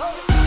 Oh.